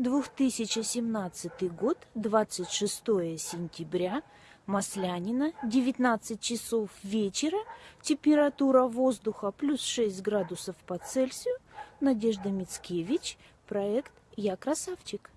2017 год, 26 сентября, Маслянина, 19 часов вечера, температура воздуха плюс 6 градусов по Цельсию, Надежда Мицкевич, проект «Я красавчик».